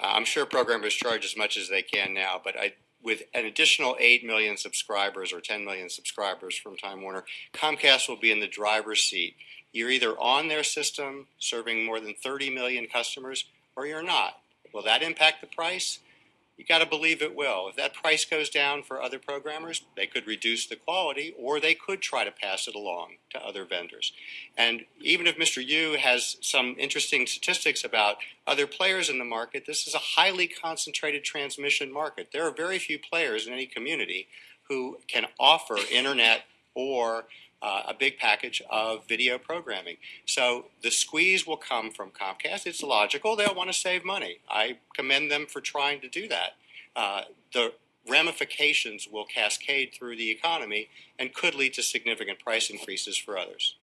Uh, I'm sure programmers charge as much as they can now, but I, with an additional 8 million subscribers or 10 million subscribers from Time Warner, Comcast will be in the driver's seat. You're either on their system serving more than 30 million customers or you're not. Will that impact the price? You got to believe it will. If that price goes down for other programmers, they could reduce the quality or they could try to pass it along to other vendors. And even if Mr. Yoo has some interesting statistics about other players in the market, this is a highly concentrated transmission market. There are very few players in any community who can offer internet or uh, a big package of video programming. So the squeeze will come from Comcast. It's logical. They'll want to save money. I commend them for trying to do that. Uh, the ramifications will cascade through the economy and could lead to significant price increases for others.